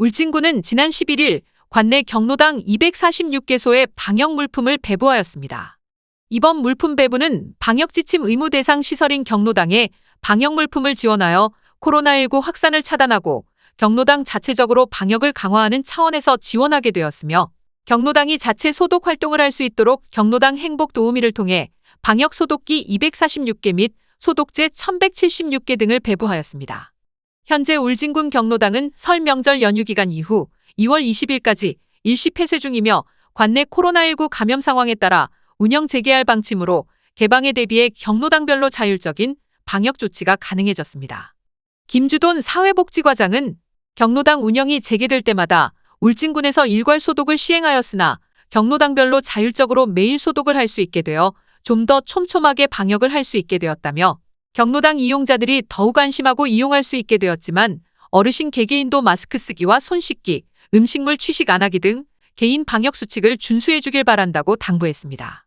울진군은 지난 11일 관내 경로당 246개소의 방역 물품을 배부하였습니다. 이번 물품 배부는 방역 지침 의무 대상 시설인 경로당에 방역 물품을 지원하여 코로나19 확산을 차단하고 경로당 자체적으로 방역을 강화하는 차원에서 지원하게 되었으며 경로당이 자체 소독 활동을 할 수 있도록 경로당 행복 도우미를 통해 방역 소독기 246개 및 소독제 1176개 등을 배부하였습니다. 현재 울진군 경로당은 설 명절 연휴 기간 이후 2월 20일까지 일시 폐쇄 중이며 관내 코로나19 감염 상황에 따라 운영 재개할 방침으로 개방에 대비해 경로당별로 자율적인 방역 조치가 가능해졌습니다. 김주돈 사회복지과장은 경로당 운영이 재개될 때마다 울진군에서 일괄 소독을 시행하였으나 경로당별로 자율적으로 매일 소독을 할 수 있게 되어 좀 더 촘촘하게 방역을 할 수 있게 되었다며 경로당 이용자들이 더욱 안심하고 이용할 수 있게 되었지만 어르신 개개인도 마스크 쓰기와 손 씻기, 음식물 취식 안 하기 등 개인 방역 수칙을 준수해 주길 바란다고 당부했습니다.